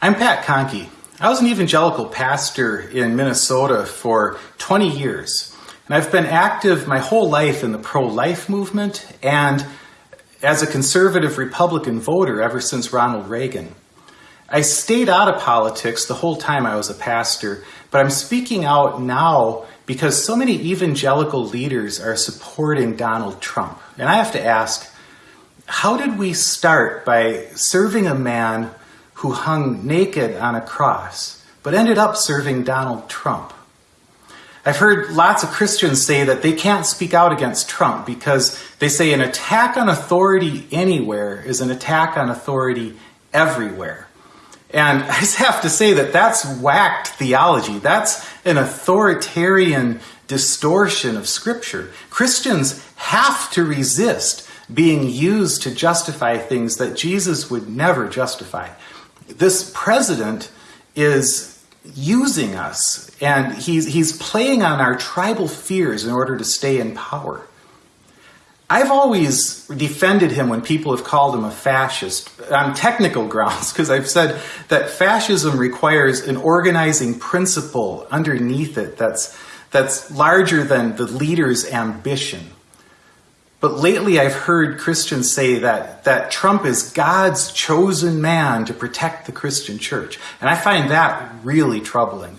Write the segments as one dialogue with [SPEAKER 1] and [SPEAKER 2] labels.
[SPEAKER 1] I'm Pat Conkey. I was an evangelical pastor in Minnesota for 20 years. And I've been active my whole life in the pro-life movement and as a conservative Republican voter ever since Ronald Reagan. I stayed out of politics the whole time I was a pastor, but I'm speaking out now because so many evangelical leaders are supporting Donald Trump. And I have to ask, how did we start by serving a man who hung naked on a cross, but ended up serving Donald Trump? I've heard lots of Christians say that they can't speak out against Trump because they say an attack on authority anywhere is an attack on authority everywhere. And I just have to say that that's whacked theology. That's an authoritarian distortion of Scripture. Christians have to resist being used to justify things that Jesus would never justify. This president is using us and he's, he's playing on our tribal fears in order to stay in power. I've always defended him when people have called him a fascist on technical grounds because I've said that fascism requires an organizing principle underneath it that's, that's larger than the leader's ambition. But lately I've heard Christians say that, that Trump is God's chosen man to protect the Christian church. And I find that really troubling.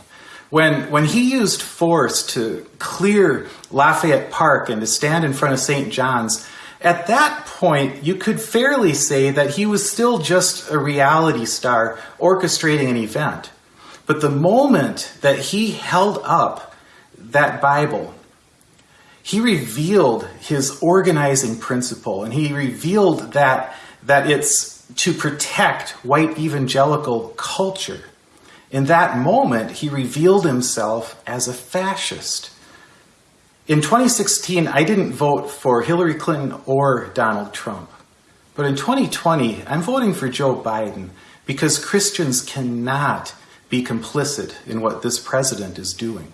[SPEAKER 1] When, when he used force to clear Lafayette Park and to stand in front of St. John's, at that point, you could fairly say that he was still just a reality star orchestrating an event. But the moment that he held up that Bible he revealed his organizing principle and he revealed that, that it's to protect white evangelical culture. In that moment, he revealed himself as a fascist. In 2016, I didn't vote for Hillary Clinton or Donald Trump. But in 2020, I'm voting for Joe Biden because Christians cannot be complicit in what this president is doing.